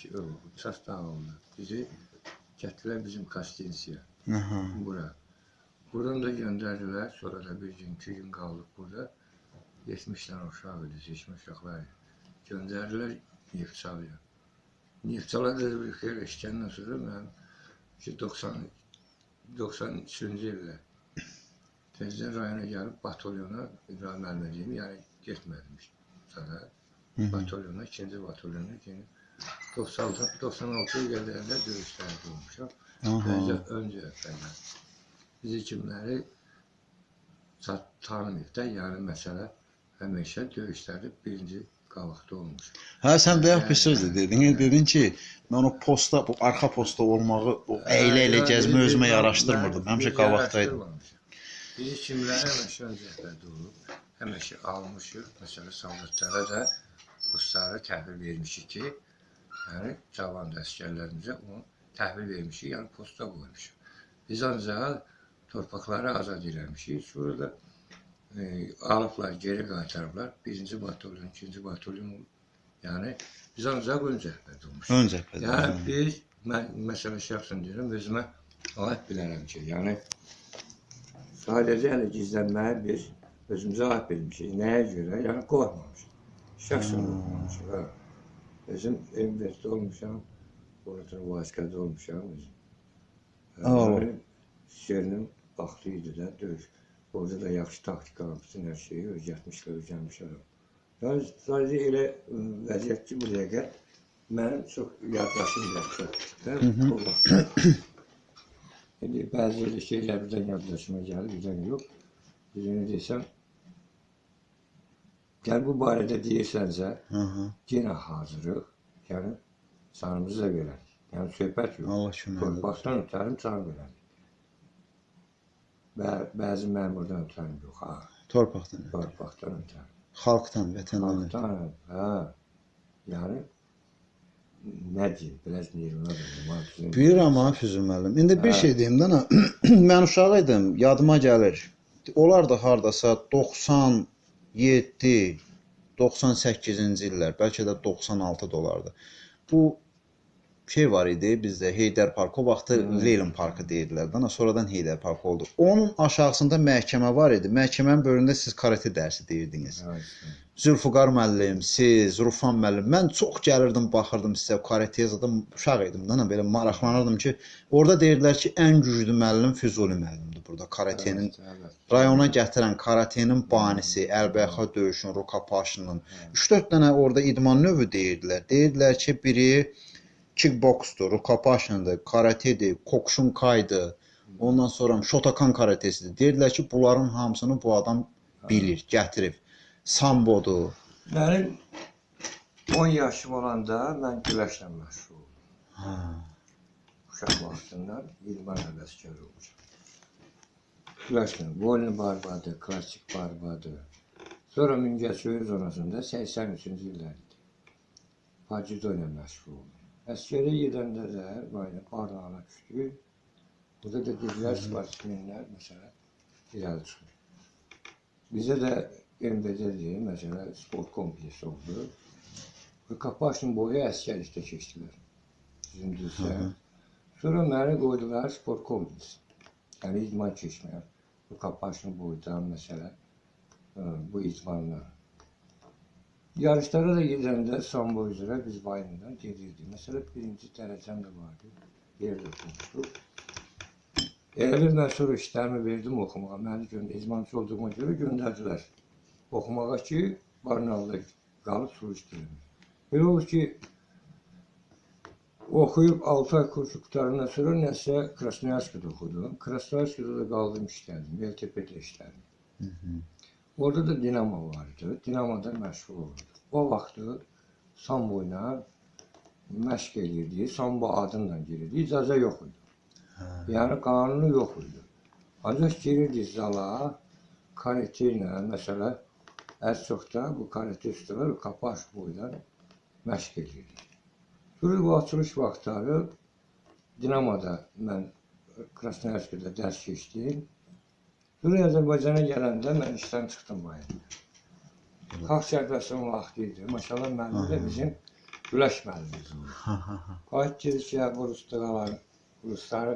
ki, sastav oldu. Bizi gətirdiler bizim Kastinsiya. Bura. Buradan da gönderdiler. Sonra da bir gün, iki gün kaldık burada. 70 tane uşaq idi, seçme uşaqlar. Gönderdiler Neftçalıya. Neftçala da bir xeyli işkəndən sonra mən ki 90 93-cü ildə Tezdən rayona gəlib batalyona İbrahim müəllimə deyim, yəni getmədim sonra. Batalyona, ikinci batalyona ki 96 96 illərdə döyüşlərdə olmuşam. Öncə, öncə əvvəllər. Bizi kimləri tanımayıb da, yəni məsələ həmişə döyüşlərdə birinci qabaqda olmuş. Hə sən bayaq bir söz də dedin. Dedin ki, mən o posta, bu arxa posta olmağı, o əylə ilə gəzmə özümə yaraşdırmırdım. Həmişə qabaqdaydım. Bizi kimləri həmişə öncələrdə olub, həmişə almışıq. Məsələn, soldatlara da kursları təhvil vermişik ki, yəni cavan əsgərlərimizə onu təhvil vermişik, yəni posta qoymuşuq. Biz ancaq torpaqları azad eləmişik. Sonra da e, alıblar, geri qaytarıblar. Birinci batalyon, ikinci batalyon. Yəni biz ancaq ön cəbhədə olmuşuq. Ön cəbhədə. Yəni biz, mən məsələ şəxsən deyirəm, özümə aid bilərəm ki, yəni sadəcə yəni gizlənməyi biz özümüzə aid bilmişik. Nəyə görə? Yəni qorxmamışıq. Şəxsən Hmm. qorxmamışıq. Ha. Özüm universitetdə olmuşam, orada vaiskada olmuşam. Özüm. Yəni, Şerinin vaxtı idi də döyüş. Orada da yaxşı taktika, bütün hər şeyi öyrətmişlər, öyrənmişlər. Yəni sadəcə elə vəziyyət ki, bu dəqiqə mənim çox yaddaşım yoxdur. O vaxtda. İndi bəzi elə şeylər birdən yaddaşıma gəlir, birdən yox. Birini desəm, gəl bu barədə deyirsənsə, yenə hazırıq. Yəni canımızı da verərik. Yəni söhbət yox. Allah köməkdir. Torpaqdan ötərim can verərik. Bə bəzi məmurdan ötərim yox. Ha, Torpaqdan, torpaqdan ötərim. xalqdan, vətəndan. Xalqdan, hə. Yəni nə deyim, biraz neyiruna da. Bilirəm ha Füzul müəllim. İndi bir Hə. şey deyim də, mən uşaq idim, yadıma gəlir. Onlar da hardasa 97, 98-ci illər, bəlkə də 96 dolardı. Bu şey var idi bizdə Heydər Parkı, o vaxtı Hmm. Leylin Parkı deyirdilər də, sonradan Heydər Parkı oldu. Onun aşağısında məhkəmə var idi. Məhkəmənin böyründə siz karate dərsi deyirdiniz. Zülfüqar müəllim, siz, Rufan müəllim, mən çox gəlirdim, baxırdım sizə, karateye zadım uşaq idim da, belə maraqlanırdım ki, orada deyirdilər ki, ən güclü müəllim Füzuli müəllimdir burada karatenin rayona gətirən karatenin banisi, əlbəyaxa döyüşün, rukapaşının 3-4 dənə orada idman növü deyirdilər. Deyirdilər ki, biri kickboksdur, rukapaşındır, karatedir, kokşunkaydır. Ondan sonra Shotokan karatesidir. Deyirlər ki, bunların hamısını bu adam bilir, gətirib. Sambodur. Mənim 10 yaşım olanda mən güləşlə məşğul oldum. Hə. Uşaq vaxtından idman həvəskar olmuşam. Güləşlə, volin barbadı, klasik barbadı. Sonra Mingəçevir zonasında 83-cü illərdir. Hacido ilə məşğul oldum. Əskərə gedəndə də böyle Ardahan'a düşdük. Burada da dedilər sportsmenlər məsələn irəli çıxır. Bizə də MBD-dir, məsələn sport kompleksi oldu. Və Kapaşın boyu əskərlikdə keçdilər. Zündüzdə. Hı hı. Sonra məni qoydular sport kompleksi. Yəni idman keçməyə. Bu Kapaşın boydan məsələn ə, bu idmanla. Yarışlara da gedəndə sambo üzrə biz vayından gedirdik. Məsələn, birinci dərəcəm də vardı. Yerdə oxumuşduq. Elə mən sonra işlərimi verdim oxumağa. Məni göndər, izmançı olduğuma görə göndərdilər. Oxumağa ki, Barnalda qalıb soruşdurum. Belə olur ki, oxuyub 6 ay kursu qutarandan sonra nəsə Krasnoyarskada oxudum. Krasnoyarskada da qaldım işlədim. LTP-də işlədim. Hı -hı. Orada da Dinamo vardı. Dinamoda məşğul olurdum. O vaxtı sambo ilə məşq elirdi. Sambo adıyla girirdi. İcazə yox idi. Hə. Yəni qanunu yox idi. Ancaq girirdi zala, karate ilə, məsələn, ən çox da bu karate ustalar kapaş boydan məşq elirdi. Sonra bu açılış vaxtları Dinamoda mən Krasnoyarskada dərs keçdim. Sonra Azərbaycana gələndə mən işdən çıxdım bayır. Xalq sərbəstinin vaxtı idi. Maşallah müəllim də bizim Güləş ha. Qayıt gedir ki, bu ruslar, rusları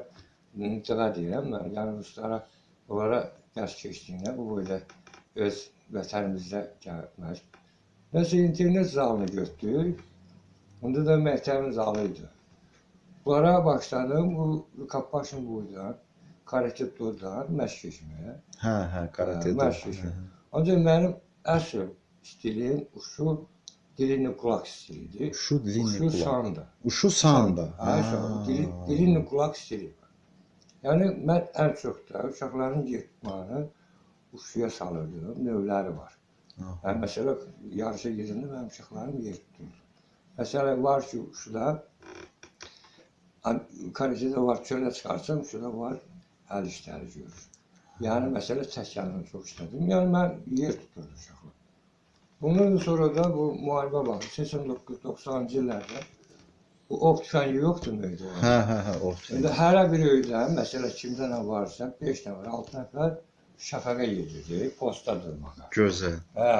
intiqa deyirəm mən, yəni ruslara onlara dərs keçdiyində bu böyle öz vətənimizdə gəlmək. Nəsə internet zalını götürdük. Onda da məktəbin zalı idi. Bunlara başladım, bu Kappaşın boydan, karate dodan məşq keçməyə. Hə, hə, karate. Hə, məşq keçməyə. Ancaq mənim əsl stilim uşu dilini qulaq stilidir. Uşu dilini Uşu qulaq. sanda. Uşu sanda. Hə, dili, dilini qulaq stili. Yəni mən ən çox da uşaqların getməni uşuya salırdım. Növləri var. Aha. Yəni məsələ yarışa gedəndə mənim uşaqlarım yer tuturdu. Məsələ var ki, uşuda karatədə var çölə çıxarsan, uşuda var əl işləri görür. Yəni məsələ təkəlini çox işlədim. Yəni mən yer tuturdu uşaqlar. Bundan sonra da bu müharibə var. 89-90-cı illərdə bu ok tüfəngi yoxdur muydu? Hə, hə, hə, o. İndi hər bir öydə, məsələ kimdə nə varsa, 5 nəfər, 6 nəfər şəfəqə gedirdi, posta durmağa. Gözəl. Hə.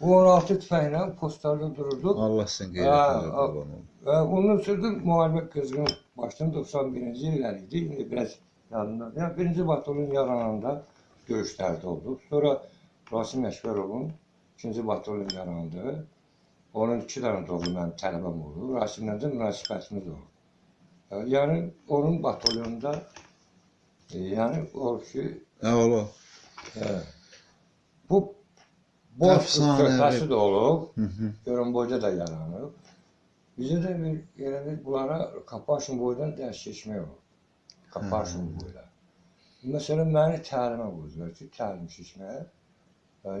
Bu 16 tüfənglə postlarda dururduq. Allah sizin qeyrətinizi qurban olsun. Və onun sırdı müharibə qızğın başdan 91-ci illər idi. İndi biraz yadımda. Yəni birinci batalyon yarananda döyüşlərdə olduq. Sonra Rasim Əşvərovun ikinci batalyon yarandı. Onun iki dənə doğru mənim tələbəm oldu. Rasimlə də münasibətimiz oldu. Yəni onun batalyonunda e, yəni o ki Hə, ola. Hə. Bu boş söhbəti də olub, hı. Görünboyda da yaranıb. Bizə də bir yəni bir bunlara Kapaşın boydan dərs keçmək olur. Kapaşın boyda. Məsələn, məni təlimə qoydular ki, təlim. Hə,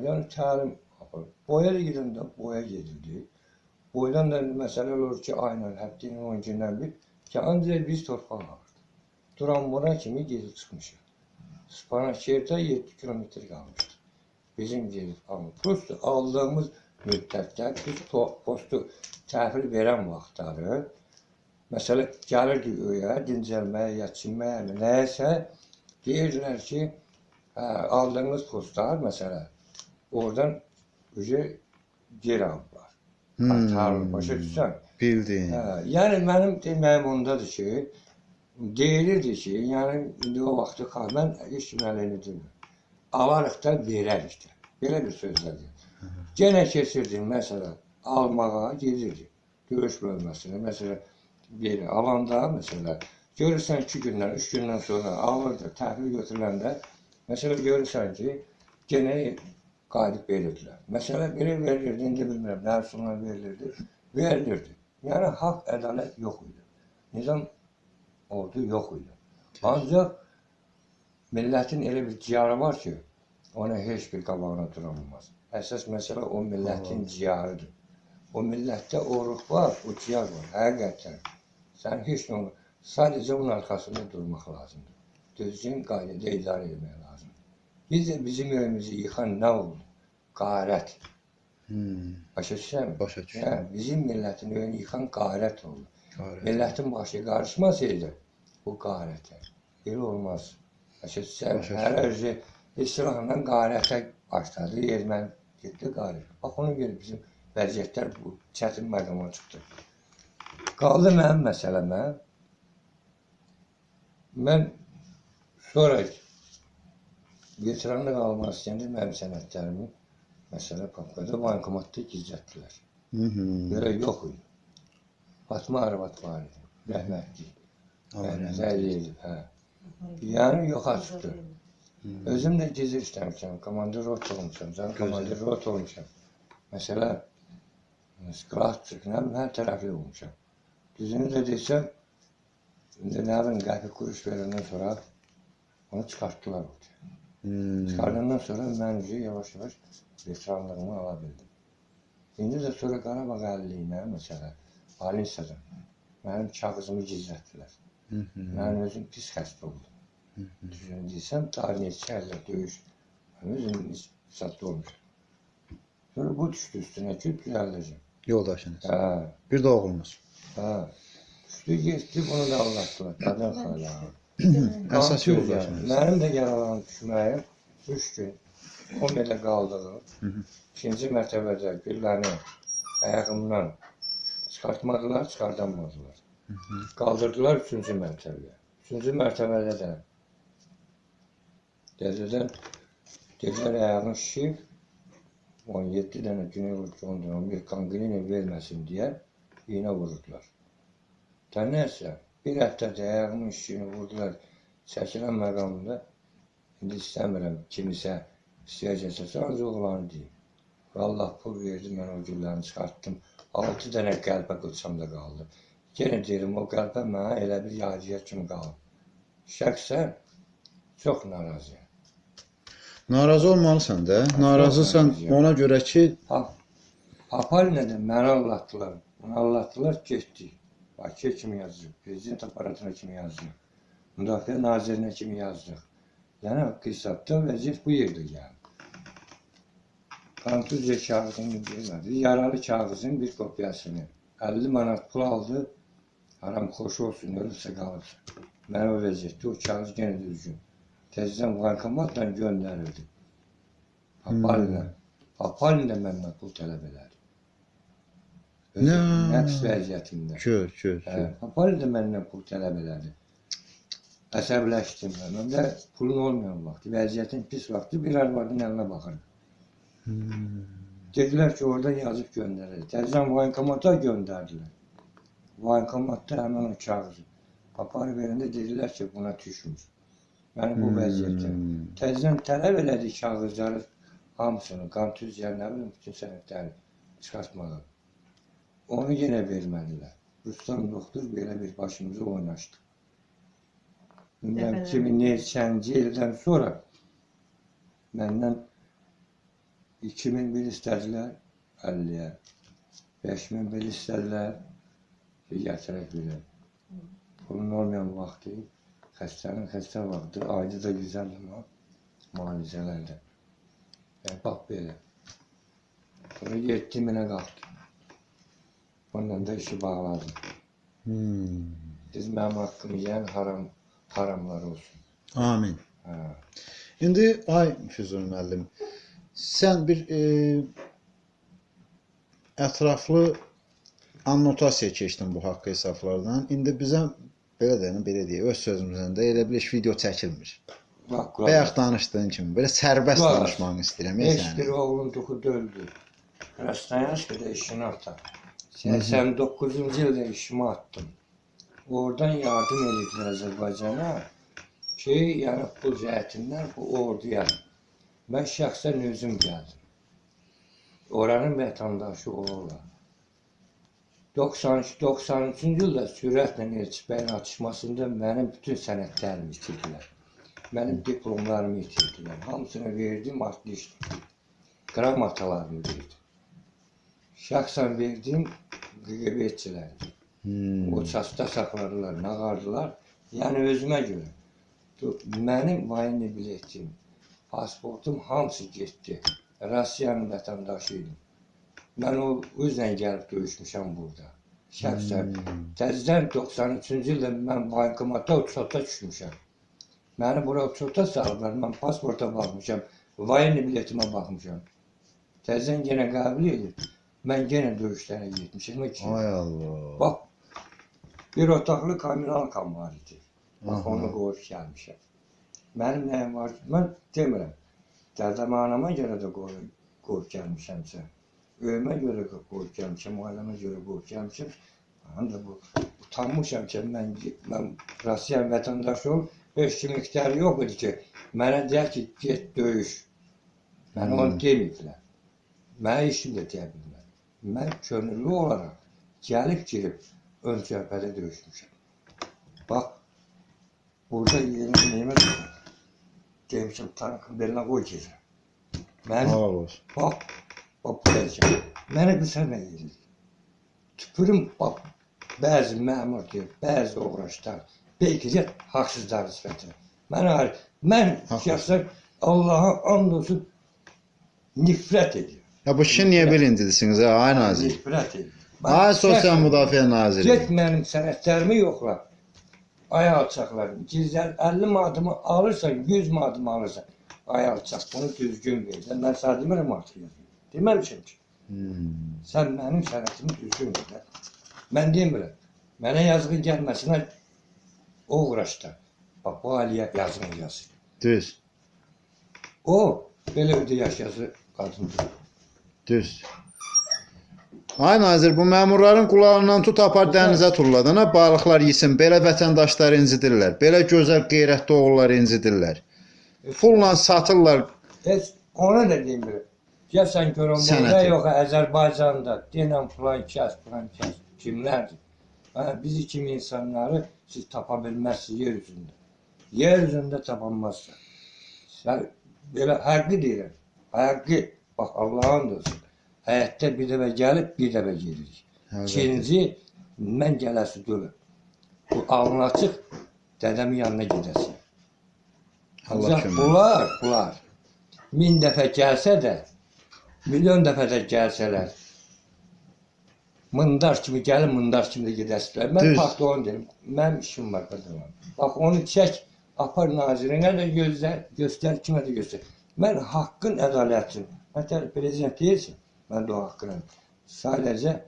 Yəni təlim apar. Boya da gedəndə boya gedirdi. Boydan da məsələ olur ki, aynen həftənin 10 gündən bir ki, ancaq biz torpaq alırıq. Duran buna kimi gedib çıxmışıq. Spanakerdə 7 kilometr qalmışdı. Bizim gedib almış. Prosto aldığımız müddətdə biz postu təhvil verən vaxtları məsələ gəlirdi öyə, dincəlməyə, ya çinməyə, nəyəsə deyirdilər ki, hə, aldığımız postlar məsələ oradan ücə geri aldılar. Atarlı, başa düşsən? Bildin. Hə, yəni mənim deməyim ondadır ki, deyilirdi ki, yəni indi o vaxtı xal, mən heç kim əlini demir. Alarıq da verərik də. Belə bir sözlərdir. Yenə keçirdim məsələn, almağa gedirdi. Döyüş bölməsinə, məsələn, bir alanda məsələn, görürsən 2 gündən, 3 gündən sonra alırdı, təhvil götürüləndə, məsələn görürsən ki, yenə qayıdıb verirdilər. Məsələ belə verilirdi, indi bilmirəm, nə üsulla verilirdi, verilirdi. Yəni haqq, ədalət yox idi. Nizam ordu yox idi. Ancaq millətin elə bir ciyarı var ki, ona heç bir qabağına dura bilməz. Əsas məsələ o millətin ciyarıdır. O millətdə o ruh var, o ciyar var, həqiqətən. Sən heç nə olmaz. Sadəcə onun arxasında durmaq lazımdır. Düzgün qaydada idarə etmək lazımdır. Biz də bizim öyümüzü yıxan nə oldu? Qarət. Hmm. Başa düşürsən? Başa düşdüm. Hə, bizim millətin öyünü yıxan qarət oldu. Qarət. Millətin başı qarışmasaydı bu qarətə. Belə olmaz. Başa? Başa Hər özü İslamla qarətə başladı, erməni getdi qarət. Bax ona görə bizim vəziyyətlər bu çətin məqama çıxdı. Qaldı mənim məsələmə. Mən sonra veteranlıq almaq istəyəndə mənim sənədlərimi məsələ papkada bankomatda gizlətdilər. Belə yox idi. Fatma arvad var idi. Rəhmətli. Allah rəhmət zəli idi, hə. Yəni yoxa çıxdı. Özüm də gizli işləmişəm. Komandir rot olmuşam. Gözəl. komandir rot olmuşam. Məsələ sklatçıqla hər tərəfli olmuşam. Düzünü də desəm, indi nə bilim qəpik kuruş verəndən sonra onu çıxartdılar orada. Hmm. Çıxardandan sonra mən üzü yavaş-yavaş veteranlığımı ala bildim. İndi də sonra Qarabağ əliliyinə, məsələ, Balinsadan mənim kağızımı gizlətdilər. Mən özüm pis xəstə oldum. Düzünü desəm, daha neçə əllə döyüş. Mən özüm satda olmuşam. Sonra bu düşdü üstünə ki, düzəldəcəm. Yoldaşınız. Hə, Bir də oğlunuz. hə. Düşdü, getdi, bunu da anlatdılar. Qadan xala. Əsas yoldaşınız. Mənim də yaralanıb düşməyim 3 gün komedə qaldığım. Hı hı. İkinci mərtəbədə gülləni ayağımdan Çıxartmadılar, çıxardamadılar. Qaldırdılar üçüncü mərtəbəyə. Üçüncü mərtəbədə də Dəzədən dedilər ayağın şişib 17 dənə güney vurduğundan bir qanqrena verməsin deyə iynə vurdular. Tənəsə bir həftədə ayağımın şişini vurdular çəkilən məqamında indi istəmirəm kimisə istəyəcəksə ancaq oğlanı deyim. Allah pul verdi, mən o güllərini çıxartdım. 6 dənə qəlbə qılçamda qaldı. Yenə deyirəm, o qəlbə mənə elə bir yadigar kimi qalıb. Şəxsən çox narazıyam. Narazı olmalısan da. Narazısan narazıyam. ona görə ki, Ha, Aparla da məni anlatdılar. Onu anlatdılar, getdi. Bakıya kimi yazdıq, prezident aparatına kimi yazdıq. Müdafiə nazirinə kimi yazdıq. Yəni qisabda vəziyyət bu yerdə gəldi. Kontuzya kağızını bilmədi. Yaralı kağızın bir kopyasını 50 manat pul aldı. Haram xoş olsun, ölürsə qalırsa. Mən o vəziyyətdə o kağız yenə düzgün. Təzədən bankomatla göndərildi. Aparla. Aparla məndən pul tələb elədi. Nə? Nəfs vəziyyətində. gör, gör, Hə, gör. Papal da məndən pul tələb elədi. Əsəbləşdim mən. Mən də pulun olmayan vaxtı, vəziyyətin pis vaxtı bir arvadın əlinə baxırdım. Hmm. Dedilər ki, oradan yazıb göndərir. Təzən bankomata göndərdilər. Bankomatda həmin o kağızı. Papar verəndə dedilər ki, buna düşmür. Məni bu vəziyyətdə. Hmm. Təzən tələb elədi kağızları hamısını, kontüziya, nə bilim, bütün sənədləri çıxartmağa. Onu yenə vermədilər. Rustam doktor belə bir başımızı oynaşdı. Bilməm Dəfələrlə. kimi neçənci ildən sonra məndən 2001 istədilər 50-yə. 5001 istədilər ki, gətirək belə. Pulun olmayan vaxtı, xəstənin xəstə vaxtı, ayda da 150 manat müalicələrdə. Yəni, bax belə. Sonra 7 minə qalxdı. Ondan da işi bağladım. Hmm. Biz mənim haqqımı yeyən haram, haramlar olsun. Amin. Hə. İndi ay Füzun müəllim, sən bir e, ətraflı annotasiya keçdin bu haqq hesablardan. İndi bizə belə deyən, belə deyək, öz sözümüzdən də elə bir iş video çəkilmir. Bax, Bayaq danışdığın kimi belə sərbəst Var. danışmanı istəyirəm ya Heç bir sənin. oğlun duxu döldü. Rastayanskada işini atar. 89-cu ildə işimi atdım. Oradan yardım ediblər Azərbaycana ki, yəni pul cəhətindən bu orduya. Mən şəxsən özüm gəldim. Oranın vətəndaşı olurlar. 92-93-cü ildə sürətlə Elçi bəyin atışmasında mənim bütün sənədlərimi itirdilər. Mənim diplomlarımı itirdilər. Hamısını verdim, atmışdım. Qramatalarını verdim. Şəxsən verdim QQB-çilərə. Hmm. O çasta saxladılar, nağardılar. Yəni özümə görə. Mənim vayni biletim, pasportum hamısı getdi. Rusiyanın vətəndaşı idim. Mən o üzlə gəlib döyüşmüşəm burada. Şəxsən. Hmm. Təzədən 93-cü ildə mən bankomata uçota düşmüşəm. Məni bura uçota salıblar. Mən pasporta baxmışam. Vayni biletimə baxmışam. Təzədən yenə qəbul edib. Mən yenə döyüşlərə getmişəm ki. Ay Allah. Bax, bir otaqlı kamerankam var idi. Bax, Aha. onu qoyub gəlmişəm. Mənim nəyim var ki, mən demirəm. Dərdəm anama görə də qoyub, qoyub gəlmişəmsə. Öyümə görə gəlmişəm, ailəmə görə gəlmişəm. Həm də bu utanmışam ki, mən, mən Rusiyan vətəndaşı ol, heç kimin ixtiyarı yox idi ki, mənə deyər ki, get döyüş. Mən Hmm. onu deməyiblər. Mənə işim də deyə bilmər. Mən könüllü olaraq gəlib girib ön cəbhədə döyüşmüşəm. Bax, burada yeni nemət demişəm, tankın belinə qoy gedir. Mən, bax, bax, buraya Mənə qısa nə edir? Tüpürüm, bax, bəzi məmur deyir, bəzi uğraşlar, belki də haqsızlar nisbətinə. Mən, mən şəxsən Allaha and olsun nifrət edirəm. Ya bu işi niyə birincidisiniz ha, ay nazir? Nifrət edirəm. Ay sosial müdafiə naziri. Get mənim sənədlərimi yoxla. Ay alçaqlar, gizlər 50 manatımı alırsan, 100 manatımı alırsan. Ay alçaq, bunu düzgün ver. Mən sənə demirəm artıq. Deməmişəm ki, Hmm. sən mənim sənətimi düzgün də. Mən demirəm. Mənə yazığı gəlməsinə o uğraşda. Bax, bu Aliyə yazığını yazır. Düz. O, belə ödə yaşası qadındır. Düz. Ay nazir, bu məmurların qulağından tut apar dənizə tulladın, ha, balıqlar yesin. Belə vətəndaşları incidirlər. Belə gözəl qeyrətli oğulları incidirlər. Pulla satırlar. Heç ona da demirəm. Gəlsən görüm bu Sənəti. nə yox Azərbaycanda denən filan kəs, filan kəs kimlərdir? Hə, bizi kimi insanları siz tapa bilməzsiniz yer üzündə. Yer üzündə tapanmazsınız. Sən belə həqqi deyirəm. Həqqi. Bax Allahın olsun. Həyatda bir dəfə gəlib, bir dəfə gedirik. İkinci, mən gələsi deyiləm. Bu alnı açıq dədəmin yanına gedəsin. Allah Ancaq bunlar, bunlar min dəfə gəlsə də, milyon dəfə də gəlsələr, mındar kimi gəlin, mındar kimi də gedəsilər. Mən onu deyim. Mənim işim var qadınlar. Bax onu çək, apar nazirinə də gözlər, göstər, kimə də göstər. Mən haqqın ədalətin, məsələn prezident deyirsən, mən də o haqqını sadəcə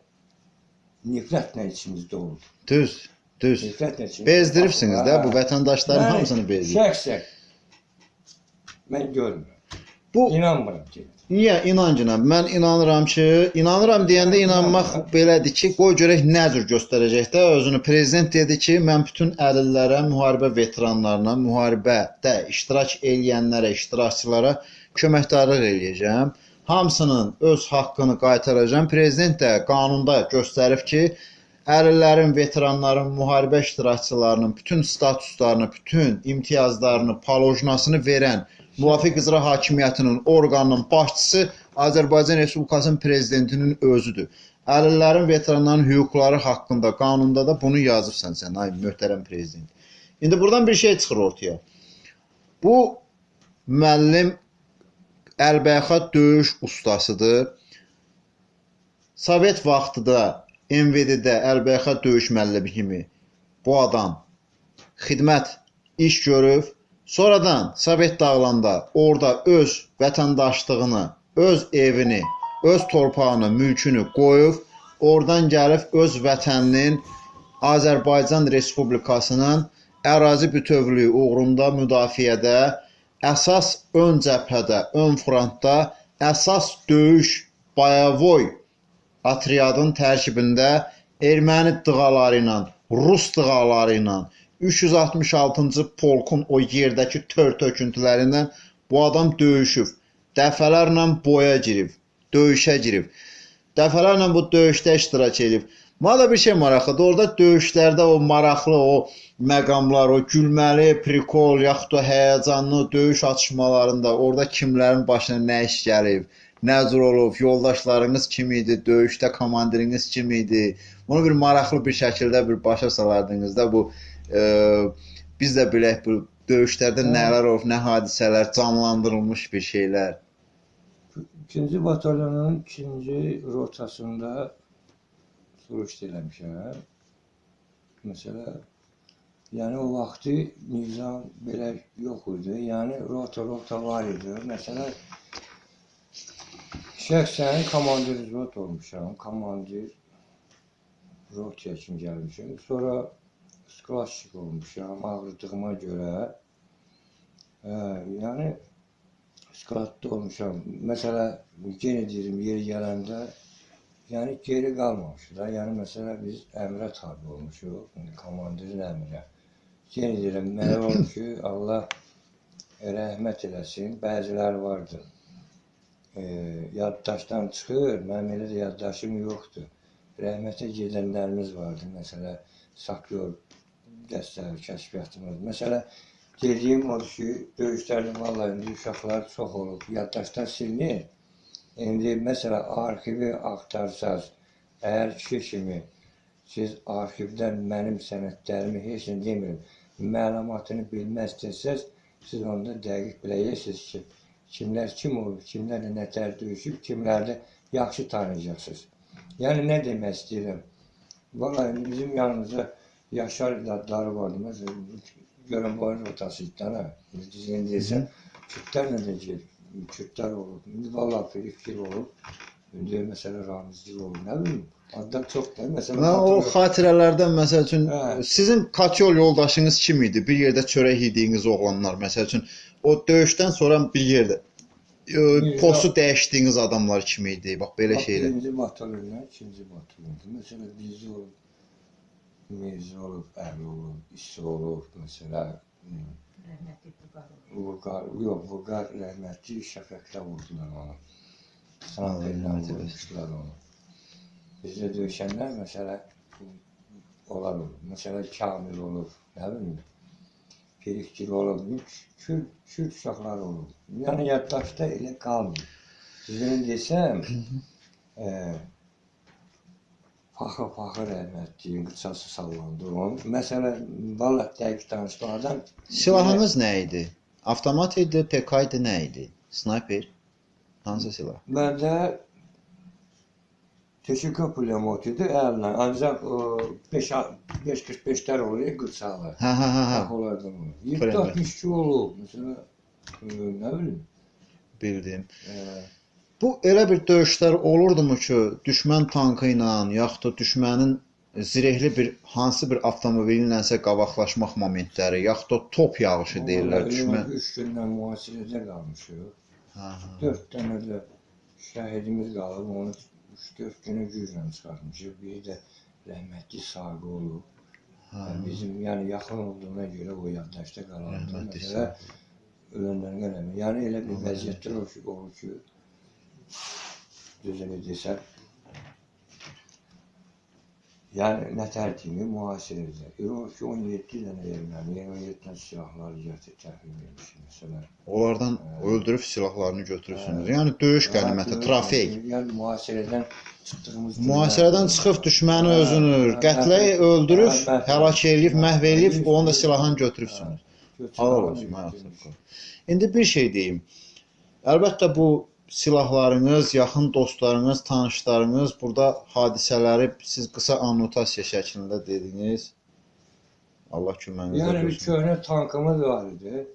nifrətlə içimizdə olur. Düz. Düz. Nifrətlə içimizdə. Bezdiribsiniz də bu vətəndaşların hamısını bezdirib. Şəxsən mən görmürəm. Bu İnanmıram ki. Niyə inancına? Mən inanıram ki, inanıram deyəndə inanmaq belədir ki, qoy görək nə cür göstərəcək də özünü. Prezident dedi ki, mən bütün əlillərə, müharibə veteranlarına, müharibədə iştirak eləyənlərə, iştirakçılara köməkdarlıq eləyəcəm. Hamısının öz haqqını qaytaracağam. Prezident də qanunda göstərib ki, əlillərin, veteranların, müharibə iştirakçılarının bütün statuslarını, bütün imtiyazlarını, palojnasını verən müvafiq icra hakimiyyətinin orqanının başçısı Azərbaycan Respublikasının prezidentinin özüdür. Əlillərin, veteranların hüquqları haqqında qanunda da bunu yazıbsan sən, ay möhtərəm prezident. İndi buradan bir şey çıxır ortaya. Bu müəllim əlbəyaxat döyüş ustasıdır. Sovet vaxtıda MVD-də əlbəyaxat döyüş müəllimi kimi bu adam xidmət iş görüb, sonradan Sovet dağılanda orada öz vətəndaşlığını, öz evini, öz torpağını, mülkünü qoyub, oradan gəlib öz vətəninin Azərbaycan Respublikasının ərazi bütövlüyü uğrunda müdafiədə əsas ön cəbhədə, ön frontda əsas döyüş Bayavoy atriadın tərkibində erməni dığaları ilə, rus dığaları ilə 366-cı polkun o yerdəki tör töküntülərindən bu adam döyüşüb. Dəfələrlə boya girib, döyüşə girib. Dəfələrlə bu döyüşdə iştirak edib. Mənə da bir şey maraqlıdır. Orada döyüşlərdə o maraqlı o məqamlar, o gülməli prikol, yaxud da həyəcanlı döyüş atışmalarında orada kimlərin başına nə iş gəlib, nə cür olub, yoldaşlarınız kim idi, döyüşdə komandiriniz kim idi? Bunu bir maraqlı bir şəkildə bir başa salardınız da bu biz də bilək bu döyüşlərdə Hə. nələr olub, nə hadisələr, canlandırılmış bir şeylər. İkinci batalyonun ikinci rotasında suruş eləmişəm. Məsələ, yəni o vaxtı nizam belə yox idi. Yəni rota rota var idi. Məsələ, şəxsən komandir rot olmuşam. Komandir rotaya kimi gəlmişəm. Sonra sklaşik olmuşam ağrıdığıma görə. Hə, yəni skladda olmuşam. Məsələ yenə deyirəm yer gələndə yəni geri qalmamışıq da. Yəni məsələ biz əmrə tabe olmuşuq, indi komandirin əmrə. Yenə deyirəm mənə olub ki, Allah rəhmət eləsin. Bəziləri vardı. E, yaddaşdan çıxır. Mənim elə də yaddaşım yoxdur. Rəhmətə gedənlərimiz vardı. Məsələ sapyor dəstələri, kəşfiyyatımız. Məsələ Dediyim odur ki, döyüşlərdə vallahi indi uşaqlar çox olub, yaddaşdan silinir. İndi məsələ arxivi axtarsaz, əgər kişi kimi siz arxivdən mənim sənədlərimi heç nə demirəm, məlumatını bilməz desəz, siz onda dəqiq biləcəksiniz ki, kimlər kim olub, kimlərlə nətər döyüşüb, kimlərdə yaxşı tanıyacaqsınız. Yəni nə demək istəyirəm? İndi bizim yanımızda Yaşar adları vardı. Məsələn, görən boyun rotası iddən ha. Düzgün deyirsən, Kürtlərlə də gel, Kürtlər olub. İndi vallahi fikir olub. İndi məsələ ramizlik olub. Nə bilim, Adlar çox da. Məsələn, Və o hatırlıyorum. xatirələrdən məsəl üçün Hə. sizin kaç yol yoldaşınız kim idi? Bir yerdə çörək yediyiniz oğlanlar məsəl üçün o döyüşdən sonra bir yerdə e, Mirza- postu dəyişdiyiniz adamlar kim idi? Bax belə Bax, şeylər. Birinci batalyon, ikinci batalyon. Mesela bizde Mirza olub, Əli olub, İsa olub, hmm, Rəhmətli. Vurgar, yox, Vurgar rəhmətli şəfəqlə vurdular onu. Eləsin. vurmuşlar onu. Bizdə döyüşənlər məsələ onlar olub. Məsələ Kamil olub, nə bilim, Pirikçil olub, Kürt, Kürt uşaqları olub. Yəni yaddaşda elə qalmır. Sizin desəm, e, Faxır rəhmətliyin qıçası sallandı onun. Məsələ, valla dəqiq danışmadan Silahınız nə idi? Avtomat idi, PK idi, nə idi? Snayper? Hansı silah? Məndə Teşika pulemot idi əlinə. Ancaq o 5 545-lər oluyor qıçalı. Hə, hə, hə, hə. Bax onlardan olur. Pulemot. 762 olub. Məsələn, e, nə bilim. Bildim. E, Bu elə bir döyüşlər olurdumu ki, düşmən tankı ilə, yaxud da düşmənin zirehli bir hansı bir avtomobili ilənsə qabaqlaşmaq momentləri, yaxud da top yağışı deyirlər düşmən. 3 gündən mühasirədə qalmışıq. Hə, hə. 4 dənə də şəhidimiz qalıb. Onu 3-4 günə güclə çıxartmışıq. Biri də rəhmətli Saqı olub. hə. Bizim yəni yaxın olduğuna görə o yaddaşda qalandı. Rəhmətli Məsələ ölənlərin qələmi. Yəni elə bir vəziyyətlər olur ki, desəm, yəni nətər kimi mühasirədə. Yox ki, 17 dənə erməni, 27 dənə silahlar gətirib təhvil vermiş. Məsələn, Onlardan öldürüb silahlarını götürürsünüz. Yəni döyüş qəniməti, trofey. Yəni mühasirədən çıxdığımız Mühasirədən çıxıb düşməni özünü qətlə öldürüb, həlak eləyib, məhv eləyib, onu da silahını götürübsünüz. Halal olsun, hayatım. İndi bir şey deyim. Əlbəttə bu silahlarınız, yaxın dostlarınız, tanışlarınız burada hadisələri siz qısa annotasiya şəklində dediniz. Allah köməyinizə Yəni bir olsun. köhnə tankımız var idi.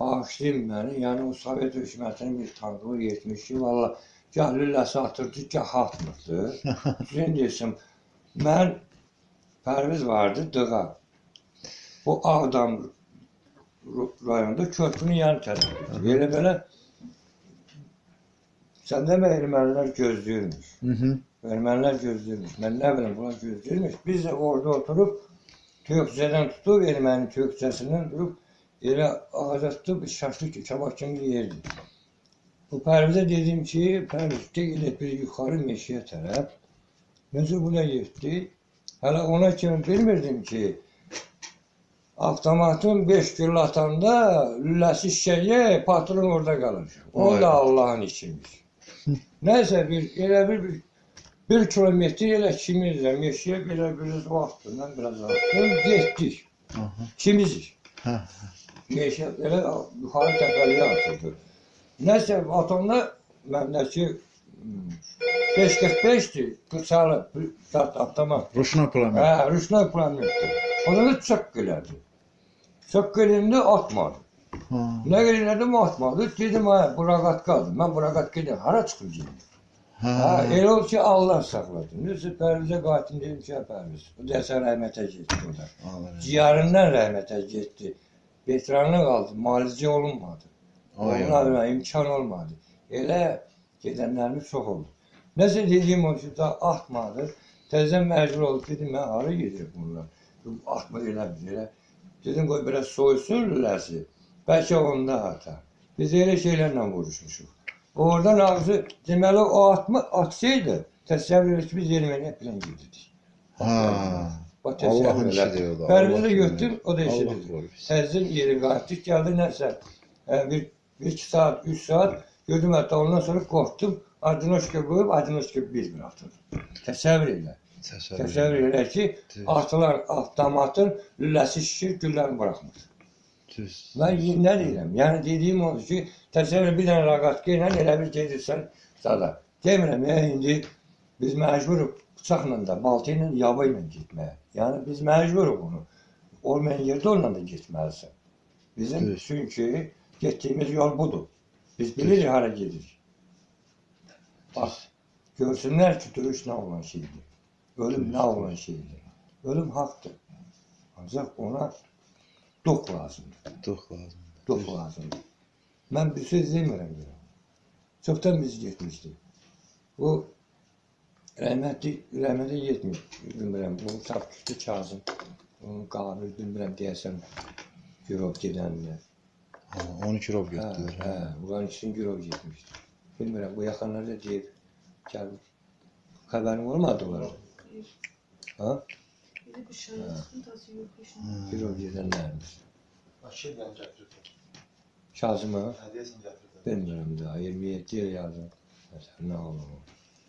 Bağışlayın məni. Yəni o Sovet hökumətinin bir tankı yetmiş ki, valla gah lülləsi atırdı, gah atmırdı. Sizin deyirsən, mən Pərviz vardı, Dığa. Bu Ağdam rayonunda körpünün yan tərəfində. Belə belə sən demə ermənilər gözləyirmiş. Hı-hı. Ermənilər gözləyirmiş. Mən nə bilim, bunlar gözləyirmiş. Biz də orada oturub Tökçədən tutub erməni tökçəsindən durub elə ağaca tutub şaşlıq kabak kimi yerdi. Bu Pərvizə dedim ki, Pərviz gəl bir yuxarı meşəyə tərəf. Necə buna getdi? Hələ ona kimi bilmirdim ki, avtomatın 5 gül atanda lüləsi şişəyə, patron orada qalır. O da Allahın işimiş. Nəysə bir elə bir, bir bir kilometr elə kimizlə meşəyə belə biraz vaxtından biraz atdım, getdik. Kimizik. Hə. Meşə elə yuxarı təpəliyə atırdı. Nəsə atanda məndəki hmm, 545-dir, qıçalı, avtomat. Ruşna plan. Hə, rüşna planetdir. Onda da çök elədi. Çök elində atmadı. Nə elədim atmadı. Dedim, hə, buraqat qaldı. Mən buraqat gedim, hara gedim. Hə. Ha, elə oldu ki, Allah saxladı. Neyse Pərvizə qatil dedim ki, hə, Pərviz. O dəsən rəhmətə getdi o da. Allah. Ciyarından rəhmətə getdi. Veteranı qaldı, müalicə olunmadı. Ay, Onlarla imkan olmadı. Elə gedənlərimiz çox oldu. Nəsə dediyim o ki, da atmadı. Təzə məcbur oldu. Dedim, mən hara gedirəm bunlar? Atma elə bir elə. Dedim, qoy biraz soysun lüləsi. Bəlkə onda ata. Biz elə şeylərlə vuruşmuşuq. Oradan ağzı, deməli o atma atsaydı, təsəvvür et biz Erməniyə plan gedirdik. Ha. Elə. işidir o da. Pərvizi Allah götür, o da Allah işidir. Təzə yeri qayıtdıq, gəldi nəsə. e, Bir, bir iki saat, üç saat gördüm hətta ondan sonra qorxdum. Adinoşka qoyub, Adinoşka bir bir atıldı. Təsəvvür elə. Təsəvvür. Elə ki, Düz. atılan avtomatın lüləsi şişir, güllərini buraxmır. Y- nə deyirəm? Yəni dediyim odur ki, təsəvvür bir dənə raqatka ilə elə bir gedirsən zada. Demirəm, ya indi biz məcburuq bıçaqla da, balta ilə, yaba ilə getməyə. Yəni biz məcburuq bunu. Olmayan yerdə onunla da getməlisən. Bizim Düz. çünki getdiyimiz yol budur. Biz bilirik hara gedirik. Bax, görsünlər ki, döyüş nə olan şeydir. Ölüm ne olan şeydir. Ölüm haktır. Ancak ona dok lazımdır. Çox lazım. Dok lazımdır. Ben bir söz demirəm ya. Çoktan biz gitmiştik. Bu rahmetli, rahmetli yetmiş. Bilmirəm, bunu tap küçük Kazım. Onun qabil, bilmirəm deyəsən. Gürov gedənlər. Ha, 12 rob Hə, getdilər. hə, bunların için Gürov getmişdi. Bilmirəm, bu yaxınlarda deyib, gəl, xəbərin olmadı onlara. Ha? Bir de bu şarkı sıkıntısı yok. yaşında. Gürov gedənlərmiş. Bakıdan gətirdim. Kazım'a, Hədiyəsini gətirdim. bilmirəm daha, 27 il yazdım. Məsələn, nə olur?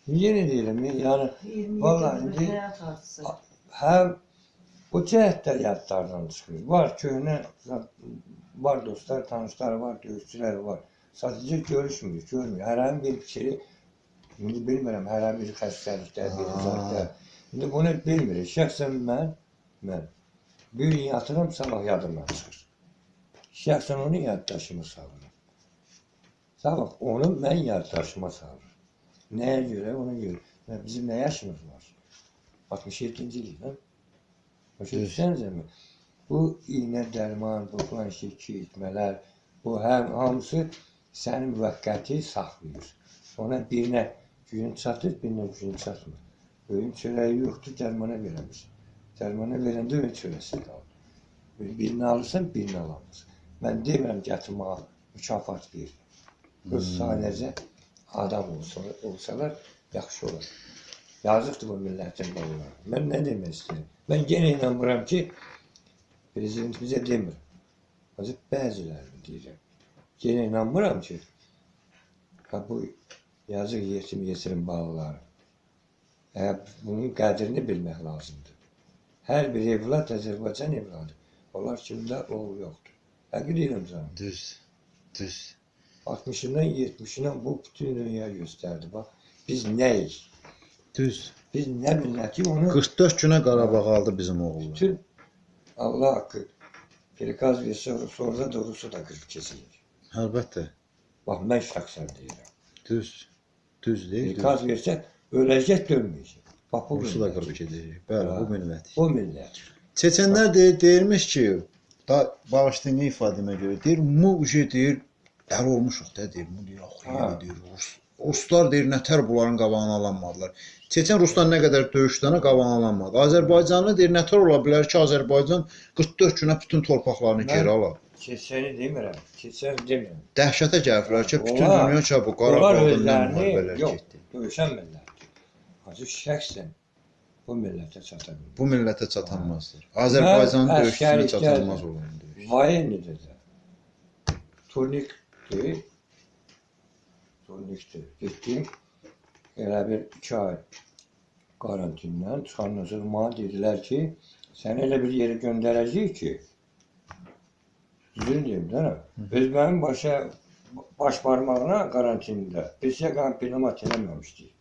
Yenə deyirəm, yəni 27 Vallahi yıllık indi- hayat artısı. həm o cəhətlər yadlardan çıxır. Var köhnə, var dostlar, tanışlar var, döyüşçülər var. Sadəcə görüşmürük, görmürük. Hər an bir fikri, indi bilmirəm, hər an bir xəstəlikdə, bir Ha. zətdə. İndi bunu bilmirik. Şəxsən mən, mən bir gün yatıram, sabah yadımdan çıxır. Şəxsən onu yaddaşıma salıram. Sabah onu mən yaddaşıma salıram. Nəyə görə, ona görə. Və bizim nə yaşımız var? 67-ci il, hə? Başa Düz. düşsənizə mi? Bu iynə, dərman, bu filan şey, içmələr, bu həm hamısı səni müvəqqəti saxlayır. Ona birinə gücün çatır, birinə gücün çatmır. Öyün çörəyi yoxdur, dərmana verəmirsən. Dərmana verəndə öyün çörəsi qalır. Birini alırsan, birini alamazsan. Mən demirəm gətirməyə mükafat verir. Öz sadəcə adam olsa, olsalar yaxşı olar. Yazıqdır bu millətin balına. Mən nə demək istəyirəm? Mən yenə inanmıram ki, prezident bizə demir. Azı bəzilərini deyirəm. Yenə inanmıram ki, ha bu yazıq yetim yetirim balaları. Hə, bunun qədrini bilmək lazımdır. Hər bir evlad Azərbaycan evladı. Onlar kimdə oğlu yoxdur. Həqiqət deyirəm sənə. Düz. Düz. 60-ından 70-dən bu bütün dünya göstərdi. Bax, biz nəyik? Düz. Biz nə milləti onu 44 günə Qarabağ aldı bizim oğullar. bütün Allah haqqı prikaz versə sonra da Rusu da qırıb kesilir. Əlbəttə. Bax, mən şəxsən deyirəm. Düz. Düz deyil. Prikaz versə öləcək dönməyəcək. Bax, bu Rusu da qırıb gedəcək. Bəli, bu millət. Bu millət. Çeçenlər deyir, deyirmiş ki, da bağışlayın ifadəmə görə deyir, mu uje deyir, dəli olmuşuq da deyir, mu deyir, axı Ha. deyir, Rus. Ruslar deyir, nətər bunların qabağını alanmadılar. Çeçen Ruslar nə qədər döyüşdənə qabağını alanmadı. Azərbaycanlı deyir, nətər ola bilər ki, Azərbaycan 44 günə bütün torpaqlarını geri ala. Keçəni demirəm. Keçən demirəm. Dəhşətə gəliblər ki, bütün dünya ki, bu Onlar Qarabağda nə özlərini müharibələr yox, getdi. döyüşən millətdir. Hacı şəxsən bu millətə çata bilmir. Bu millətə çatanmazdır. Azərbaycanın Mən döyüşçüsünə çatılmaz olan döyüş. Vayenidə də turnikdir. Turnikdir. Getdim. Elə bir iki ay karantindən mənə dedilər ki, səni elə bir yerə göndərəcəyik ki, düzün deyim də, öz mənim başa baş barmağına karantində bizə qan pneumat eləməmişdik.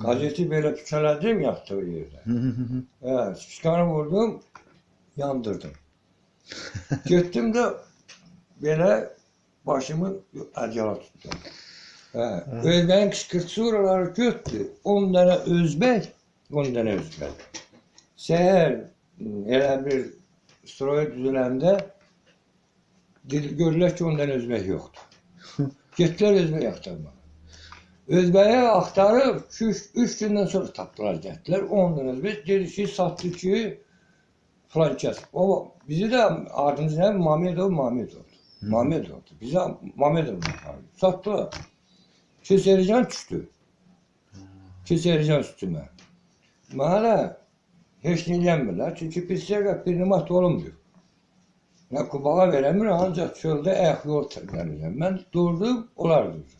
Gazeti. Hı hı hı hı. Hə, çıkanı vurdum, yandırdım. Getdim də belə başımı ədyala tutdum. Hə, özbəyin qışqırtısı oraları götdü. 10 dənə özbək, 10 dənə özbək. Səhər elə bir stroya düzüləndə dedi, görürlər ki, 10 dənə özbək yoxdur. Getdilər özbək axtarmağa. Özbəyi axtarıb 3 gündən sonra tapdılar, gəldilər. 10 dənə özbək dedi ki, satdı ki, filan kəs. O bizi də adımız nə? Mamedov Mamedovdur. Mamedovdur. Bizə Mamedov. Satdılar. Keçərcan düşdü. Keçərcan üstümə. Mənə heç nə eləmirlər. Çünki pisliyə bir nimat olunmuyor. Nə kubağa verəmir, ancaq çöldə ayaq yol tərləmirəm. Mən durdum, onlar durdu.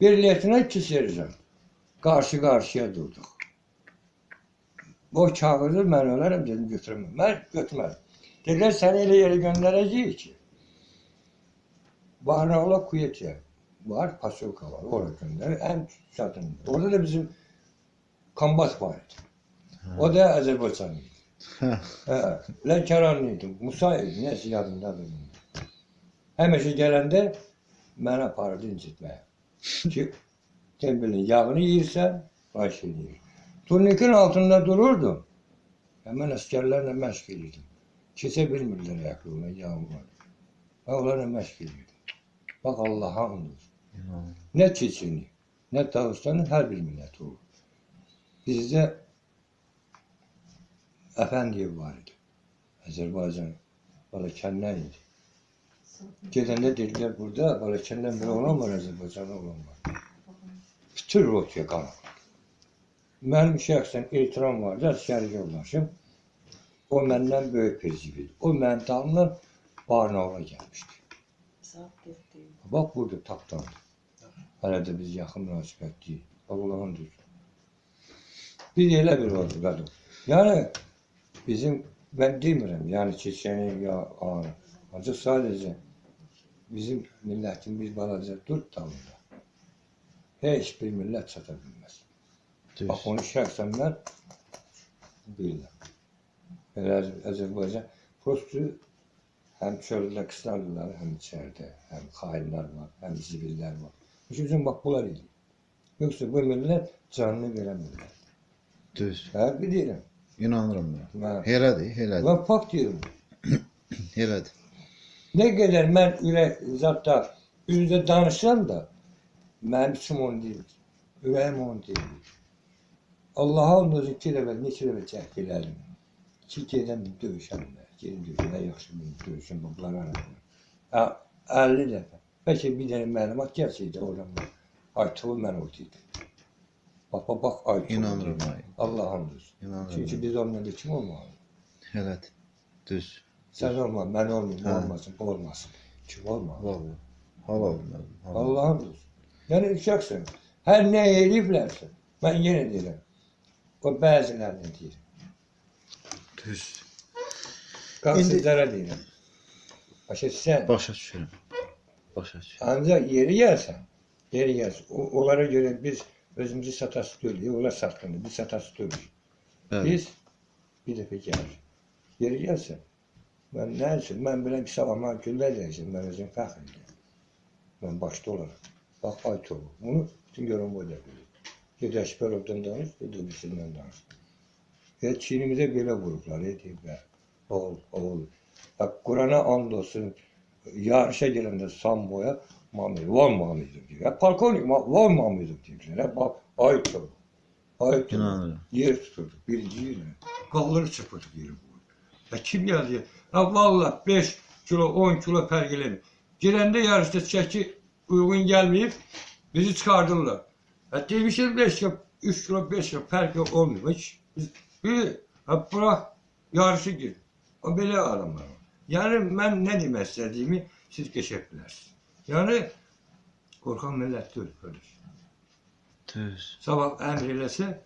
Bir letinə iki serjan. Qarşı qarşıya durduq. O çağırır, mən ölərəm, dedim götürməm. Mən götürmədim. Dedilər, səni elə yerə göndərəcəyik ki, Barnağla Kuyetya var, Pasulka var, oraya göndərir, ən çatın. Orada da bizim Kambas var idi. O da Azərbaycan idi. Hə. Hə, Lənkəranlı idi, Musa idi, nəsə yadımdadır. Həmişə gələndə məni aparırdı incitməyə. Tembelin yağını yeyirsən, xahiş edir. Turnikin altında dururdum. Hemen askerlerle meşk ediyordum. Keçe bilmirler yakınına yağmur. Ben onlarla meşk ediyordum. Bak Allah'a. İnanıram. Ne Çeçeni, ne Dağıstan'ın her bir milleti olur. Bizde Efendiyev var idi. Azerbaycan Balakenden idi. Gedəndə dedilər burada Balakəndən bir oğlan var, Azərbaycanlı oğlan var. Bütün rotaya qanaqladı. Mənim şəxsən ehtiram vardı, əsgəri yoldaşım. O məndən böyük prezivil. O mənim dalımdan Barnavla gəlmişdi. Bax burada tapdandı. Hələ də biz yaxın münasibətliyik. Allahın düzü. Biz elə bir vəziyyət. Yəni bizim mən demirəm, yəni keçəni ya anı. Ancaq sadəcə bizim millətin bir balaca dur dalında. Heç bir millət çata. Düz. Bax onu şəxsən mən bilirəm. Elə Azərbaycan prostu həm çöldə qıslardılar, həm içəridə, həm xainlər var, həm zibillər var. Heç üçün bax bunlar idi. Yoxsa bu millət canını verən millət. Düz. Hə, bilirəm. İnanıram mən. Mən, Elədir, elədir. mən fakt deyirəm. Elədir. Nə qədər mən ürək zətdə üzdə danışsam da mənim içim onu deyil. Ürəyim onu deyil. Allah'a andolsun iki dəfə, neçə dəfə cəhd elədim. Ki gedən döyüşəm də, gedim döyüşəm, nə yaxşı bir döyüşəm bunlar arasında. Hə, 50 dəfə. Bəlkə bir dənə məlumat gəlsəydi oradan. Aytılı mən oradaydım. Bax, bax, bax, Aytılı. İnanıram, ay. Allah andolsun. İnanıram. Çünki biz olmayanda kim olmalı? Elədir. Düz. Sen olma, ben olmayayım, Ha. olmasın, bu olmasın. Kim olmalı? Vallahi. Halal. Halal. Allah'ın olsun. Yani uşaqsın. Hər nə eləyiblərsə, mən yenə deyirəm. O bəzilərini deyirəm. Düz. Qansızlara deyirəm. Başa sən. Başa düşürəm. Başa düşürəm. Ancaq yeri gəlsən, yeri gəlsən. O, onlara görə biz özümüzü satası deyilik, onlar satqındır, biz satası deyilik. Biz bir dəfə gəlir. Yeri gəlsən, mən nə üçün, mən biləm ki, savama gülləcəksin, mən özüm fəxr edirəm. Mən başda olaraq. Bax, ayt olur. Bunu bütün görən bu da bilir. Ged Əşbərovdan danış, ged öbürüsündən danış. Və Çinimizə belə vurublar, e, deyiblər. Oğul, oğul. Bax, Qurana and olsun, yarışa gələndə Samboya, Mamir, var Mamidov deyir. Ya, polkovnik, ma- var Mamidov deyirlər. Ha, Bax, ayt olur. Ayt olur. İnanıram. Yer tuturduk, birinci yerine. Kolları çırpırdık yeri bu. Ya kim geldi? Ya valla 5 kilo, 10 kilo pergeledim. Girende yarışta çeki uygun gelmeyip bizi çıkardılar. Ya demişim 5 kilo, 3 kilo, 5 kilo perge olmuyor. Hiç. Bir, ha bırak yarışı gir. O böyle adamlar. Yani ben ne demek istediğimi siz geçebilirsiniz. Yani korkan millet değil kardeş. Düz. Sabah emir eləsə,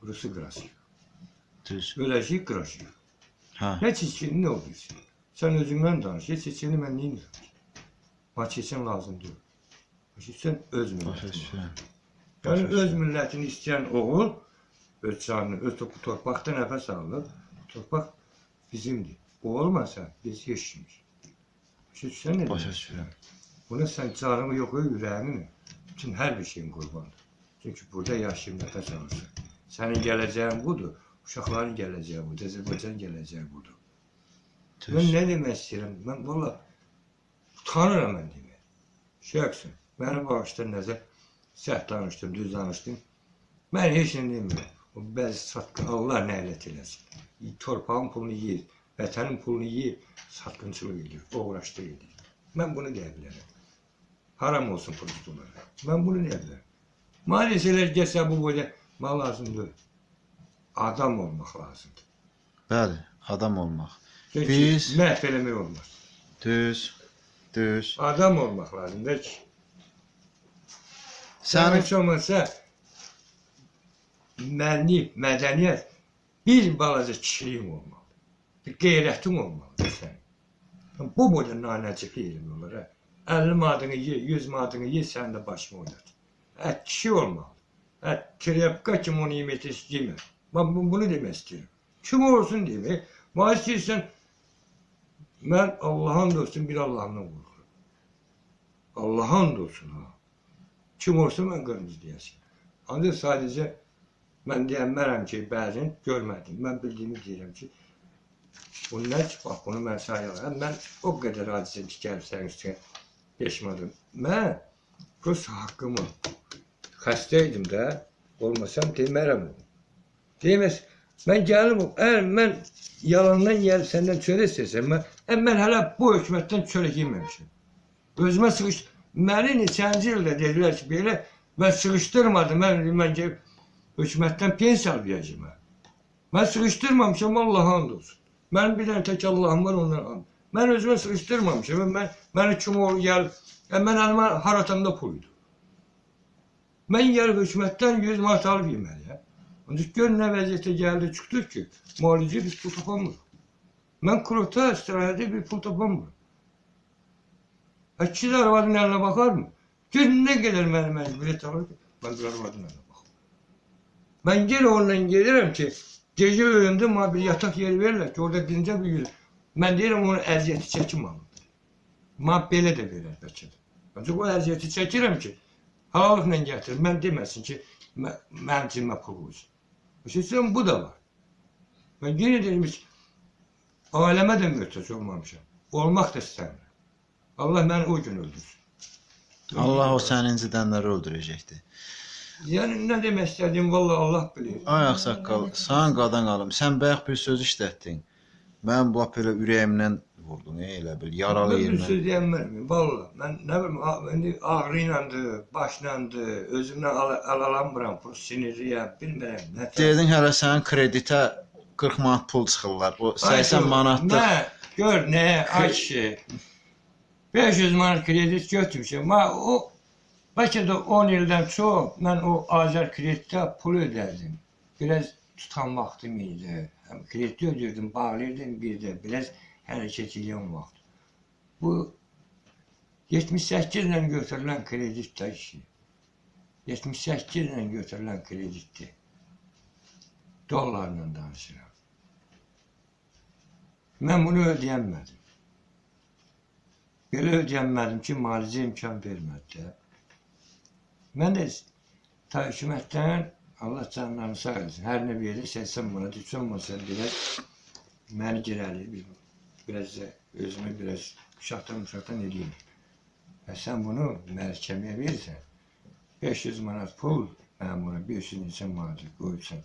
qurusu qırasıyor. Düz. Öləcək qırasıyor. Ha. Nə çiçini nə olursun? Sən özündən danış. Heç çiçini mən neyinirəm ki? Bana çiçin lazım deyil. Başa sən öz Başa millətin. düşürəm. Yəni öz millətini istəyən oğul öz canını, öz topu torpaqda nəfəs alır. Torpaq bizimdir. O olmasa biz heç kimiz. Başa düşsən nə? Başa düşürəm. Buna sən canını yox, ürəyini, bütün hər bir şeyin qurbandır. Çünki burada yaşayıb nəfəs alırsan. Sənin gələcəyin budur, uşaqların gələcəyi budur, Azərbaycan gələcəyi budur. Mən Düz. nə demək istəyirəm? Mən valla utanıram mən demək. Şəxsən, məni bağışda nəzər səhv danışdım, düz danışdım. Mən heç nə demirəm. O bəzi satqın, Allah nəhlət eləsin. Torpağın pulunu yeyir, vətənin pulunu yeyir, satqınçılıq edir, uğraşdıq edir. Mən bunu deyə bilərəm. Haram olsun prostolara. Mən bunu deyə bilərəm. Maalesef gəlsə bu boyda mən lazımdır. Adam olmaq lazımdır. Bəli, adam olmaq. Çünki Biz- məhv eləmək olmaz. Düz. Düz. Adam olmaq lazımdır ki, sənin heç olmasa mənlik, mədəniyyət bir balaca kişiliyin olmalı. Bir qeyrətin olmalıdır sənin. Bu boyda nanəcik elm olur. hə. 50 manatını ye, 100 manatını ye, sən də başını oynat. Hə, kişi olmalı. Hə, trepka kimi onu yemək istəyirəm. Bu- bunu demək istəyirəm. Kim olsun demək. Mən istəyirsən, mən Allah'ın dostum bir Allah'ından qorxuram. Allah'ın dostum ha. Kim olsa mən qırmızı deyəsin. Ancaq sadəcə Mən deyənmərəm ki, bəzən görmədim. Mən bildiyimi deyirəm ki, bunlar ki, bax, bunu mən sayıram. Mən o qədər ki, gəlib sənin üstünə peşmanım. Mən Rus haqqımı xəstə idim də, olmasam demərəm onu. Deməz, mən gəlim, əgər mən yalandan gəlib səndən çörək istəsəm, mən, ə, mən hələ bu hökumətdən çörək yeməmişəm. Özümə sıxış, məni neçənci ildə dedilər ki, belə, mən sıxışdırmadım, mən, mən gəlib hökumətdən pensiya alacağım. mən. Mən sıxışdırmamışam, Allah and olsun. Mənim bir dənə tək Allahım var, ondan and. Mən özümə sıxışdırmamışam, mən, mənə kim olur gəlib, ə, mən əlimə har atamda pul idi. Mən gəlib hökumətdən 100 manat alıb yeməliyəm. Ancaq gör nə vəziyyətə gəldi, çıxdıq ki, müalicə biz pul tapamırıq. Mən kurota istirahətə bir pul tapamıram. İki də arvadın əlinə baxarmı? Gör nə qədər mənim məcburiyyət alır ki, mən bir arvadın əlinə baxım. Mən yenə onunla gedirəm ki, gecə öləndə mənə bir yataq yeri verirlər ki, orada dincə bir yüz. Mən deyirəm onun əziyyəti çəkim alın. Mənə belə də verər bəlkə də. Ancaq o əziyyəti çəkirəm ki, halallıqla gətir. Mən deməsin ki, mə- mənim cibimə pul qoysun. Düşünsən bu da var. Mən yenə deyirəm ki, ailəmə də möhtac olmamışam. Olmaq da istəmirəm. Allah məni o gün öldürsün. Allah o səni incidənləri öldürəcəkdi. Yəni nə demək istədiyim vallah Allah bilir. Ay ağsaqqal, sən qadan qalım. Sən bayaq bir söz işlətdin. Mən bu belə ürəyimdən vurdun, ey, elə bil, yaralı Mən bir söz deyəmmərəm. Vallah mən nə bilim indi ağrı ilədir, başlandı, özümdən al alalamıram, pul sinirliyəm, bilmirəm. Nə Dedin hələ sənin kreditə 40 manat pul çıxırlar. O 80 manatlıq. Nə? Gör nə? Ay kişi. 500 manat kredit götürmüşəm. Ma o bəlkə də 10 ildən çox mən o Azər kreditdə pul ödərdim. Biraz tutan vaxtım idi. Həm kredit ödəyirdim, bağlayırdım bir də biraz hərəkət edən vaxt. Bu 78 ilə götürülən kredit də işi. 78 ilə götürülən kreditdir. Dollarla danışıram. Mən bunu ödəyənmədim. Belə ödəyənmədim ki, müalicə imkan vermədi də. Mən də ta hökumətdən Allah canlarını sağ eləsin. Hər nə verirsə sən buna heç olmasa biraz məni girəli bir biraz da özümü biraz şatan şatan edeyim. Və sən bunu məhkəməyə verirsən 500 manat pul mən buna 500 neçə manat qoyursan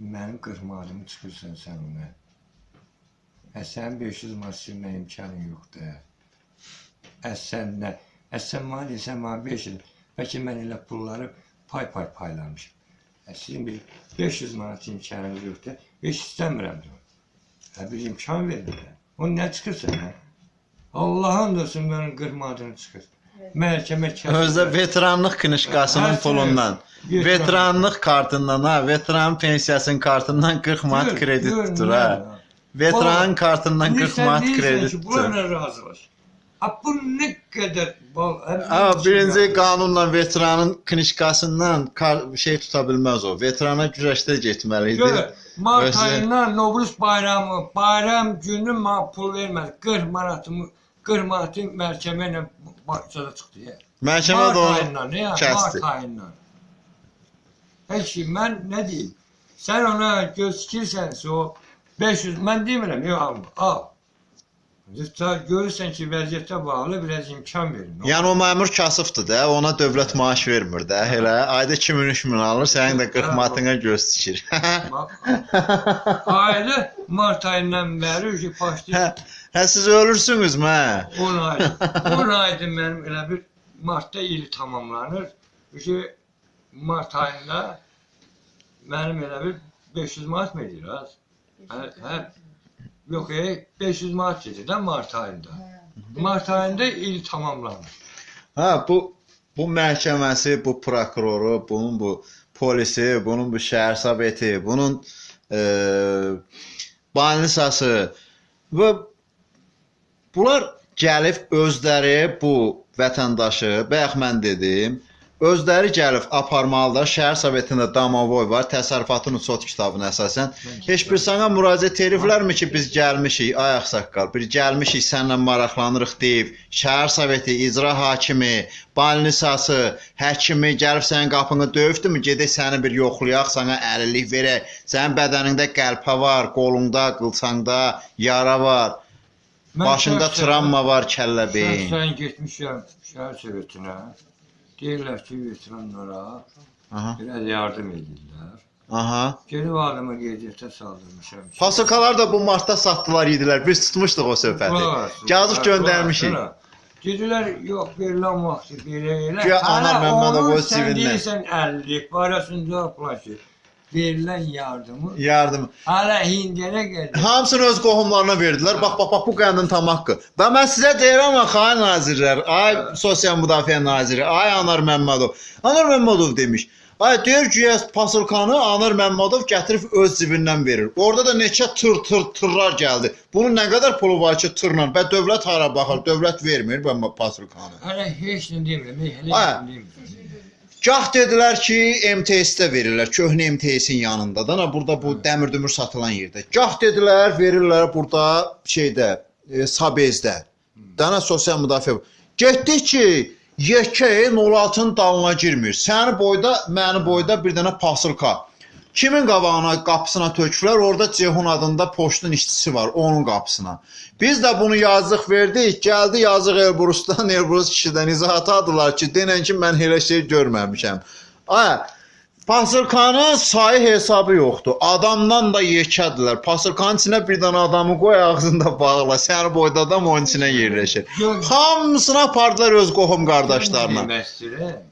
mənim 40 manatımı çıxırsan sən ona. Ə sən 500 manat silmək imkanın yoxdur. Ə sən nə? Ə sən mənə desən mənə 500. Bəlkə mən elə pulları pay-pay paylamışam. Ə sizin bir 500 manat imkanınız yoxdur. Heç istəmirəm də. Hə bir imkan verin. O nə çıxırsa nə? Allahın olsun mənim 40 manatını çıxır. Məhkəmə kəsir. Özdə veteranlıq knişkasının Hər şey- pulundan, Veteran- veteranlıq kartından, ha, veteran pensiyasının kartından 40 manat kredit tutur ha. Veteranın kartından 40 Sən manat kredit tutur. Bunlarla razılaş. Ha bu nə qədər bal. Ha, birinci qanunla veteranın knişkasından şey tuta bilməz o. Veterana güzəştə getməli idi. Gör, Mart Özü- ayından Novruz bayramı, bayram günü mənə pul vermədi. 40 manatımı 40 manatı məhkəmə ilə başçada çıxdı. ya. Məhkəmə də onu kəsdi. Mart ayından. Peki mən nə deyim? Sən ona göz tikirsənsə o 500 mən demirəm, yox alma, al. Sən görürsən ki, vəziyyətə bağlı biraz imkan verin. Yəni o məmur kasıbdır da, ona dövlət maaş vermir də. Elə ayda 2000-3000 alır, sənin də 40 manatına göz tikir. Ailə mart ayından bəri ki, başlayır. hə siz ölürsünüz mə? 10 ay. 10 aydır mənim elə bir martda ili tamamlanır. Ki mart ayında mənim elə bir 500 manat mı edir az? Hə, hə. Yox, e, 500 manat gedir də mart ayında. Mart ayında il tamamlanır. Ha bu bu məhkəməsi, bu prokuroru, bunun bu polisi, bunun bu şəhər soveti, bunun e, banisası və bunlar gəlib özləri bu vətəndaşı, bayaq mən dedim, Özləri gəlib aparmalılar. Şəhər Sovetində Domovoy var, təsərrüfatın sot kitabına əsasən. Heç bir sənə müraciət ediblərmi ki, biz gəlmişik, ay ağsaqqal, bir gəlmişik, səninlə maraqlanırıq deyib, Şəhər Soveti icra hakimi, balnisası, həkimi gəlib sənin qapını döyübdümü? Gedək səni bir yoxlayaq, sənə əlillik verək. Sənin bədənində qəlpə var, qolunda, qılçanda yara var, Mən başında travma var, kəllə beyin. Şəxsən getmişəm şəhər sovetinə. Deyirlər ki, veteranlara Aha. biraz yardım edirlər. Aha. Gelib adımı qeydiyyata saldırmışam. ki- Fasılkalar da bu martda satdılar yedilər. Biz tutmuşduq o söhbəti. Qulaq as, Yazıq qulaq göndərmişik. as, Dedilər, yox, verilən vaxtı belə elə. Güya Anar Hələ Məmmədov onun öz Sən cibindən. deyirsən 50 barəsində yapılan ki, verilən yardımı Yardım. hələ hindiyənə qədər. Hamısını öz qohumlarına verdilər. Bax, bax, bax bu qəndin tam haqqı. Və mən sizə deyirəm axı, ay nazirlər, ay sosial müdafiə naziri, ay Anar Məmmədov. Anar Məmmədov demiş. Ay deyir ki, pasılkanı Anar Məmmədov gətirib öz cibindən verir. Orada da neçə tır tır tırlar gəldi. Bunun nə qədər pulu var ki, tırla? Və dövlət hara baxır? Dövlət vermir bu pasılkanı. Hələ heç nə demirəm, heç nə demirəm. Gah dedilər ki, MTS-də verirlər, köhnə MTS-in yanında da, burada bu dəmir dümür satılan yerdə. Gah dedilər, verirlər burada şeydə, e, Sabezdə. Dana sosial müdafiə. Getdik ki, yekə 06-nın dalına girmir. Səni boyda, məni boyda bir dənə pasılka. Kimin qabağına, qapısına töküblər? Orada Cehun adında poçtun işçisi var, onun qapısına. Biz də bunu yazıq verdik. Gəldi yazıq Elbrusdan, Elbrus kişidən izahat aldılar ki, denən ki, mən elə şey görməmişəm. Ay, Pasırkanın sayı hesabı yoxdur. Adamdan da yekədirlər. Pasırkanın içinə bir dənə adamı qoy ağzında bağla. Səni boyda adam onun içinə yerləşir. Hamısını apardılar öz qohum qardaşlarına.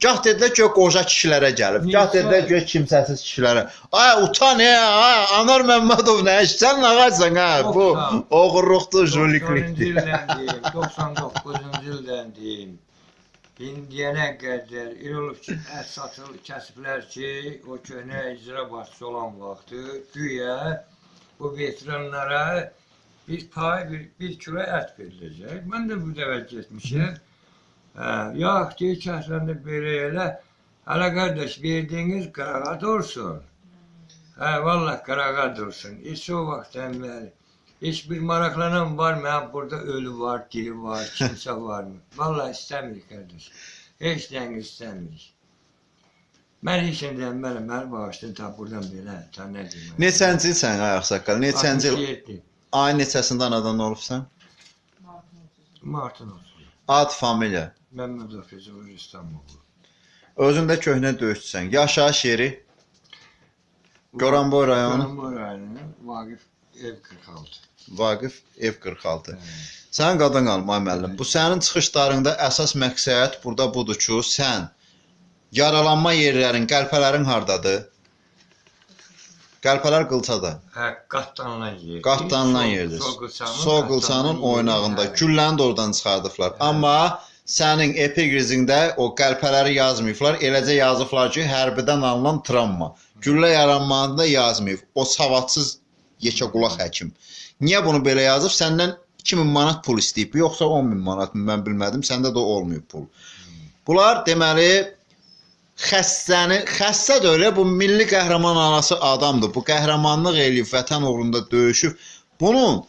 Gah dedilər ki, qoca kişilərə gəlib. Gah dedilər ki, kimsəsiz kişilərə. Ay utan ya, ay Anar Məmmədov nə sən nə ağacsan ha? Bu oğurluqdur, 90-cı jüliklikdir. ildən deyim, 99-cu ildən deyim. İndiyənə qədər elə olub ki, ət satıl kəsiblər ki, o köhnə icra başçısı olan vaxtı güya bu veteranlara bir pay, bir, bir kilo ət veriləcək. Mən də bu dəfə getmişəm. Hə, yox, deyir ki, əslində belə elə. Hələ qardaş, verdiyiniz qırağa dursun. Hə, vallah qırağa dursun. Heç o vaxtdan bəri. Heç bir maraqlanan var mı? Hə, burada ölü var, diri var, kimsə varmı? Vallah istəmirik qardaş. Heç nəyin istəmirik. Mən heç nə deyəm, mənə məni bağışlayın, ta buradan belə, ta nə deyim. Neçənci ilsən ay ağsaqqal? Neçənci il? 67. Ay neçəsində anadan olubsan? Martın olsun. Ad, familiya. Məmmədov Füzuli İstanbul. Özündə köhnə döyüşçüsən. Yaşayış yeri Goranboy rayonu, Goranboy rayonu, Vaqif ev 46. Vaqif ev 46. Hə. Sən qadan qalma müəllim. Bu sənin çıxışlarında əsas məqsəd burada budur ki, sən yaralanma yerlərin, qəlpələrin hardadır? Qəlpələr qılçada. Hə, qatlanılan yer. Qatlanılan yerdir. Soqılçanın oynağında gülləni də oradan çıxardıblar. Amma sənin epigrizində o qəlpələri yazmayıblar. Eləcə yazıblar ki, hərbidən alınan travma. Güllə yaranmasında yazmayıb. O savadsız yekə qulaq həkim. Niyə bunu belə yazıb? Səndən 2000 manat pul istəyib, yoxsa 10000 manat mı? Mən bilmədim. Səndə də olmayıb pul. Bunlar deməli xəstəni, xəstə də elə bu milli qəhrəman anası adamdır. Bu qəhrəmanlıq eləyib, vətən uğrunda döyüşüb. Bunun